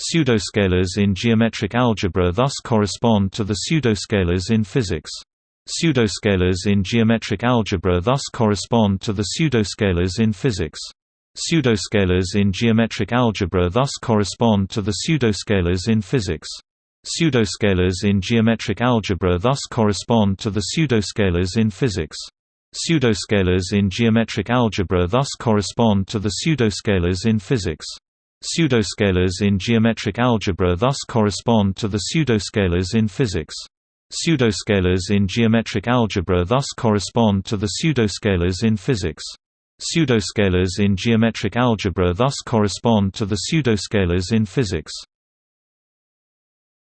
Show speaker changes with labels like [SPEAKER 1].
[SPEAKER 1] Pseudoscalars in geometric algebra thus correspond to the pseudoscalars in physics. Pseudoscalars in geometric algebra thus correspond to the pseudoscalars in physics. Pseudoscalars in geometric algebra thus correspond to the pseudoscalars in physics. Pseudoscalars in geometric algebra thus correspond to the pseudoscalars in physics. Pseudoscalars in geometric algebra thus correspond to the pseudoscalars in physics. Pseudoscalars in geometric algebra thus correspond to the pseudoscalars in physics. Pseudoscalars in geometric algebra thus correspond to the pseudoscalars in physics. Pseudoscalars in geometric algebra thus correspond to the pseudoscalars in physics.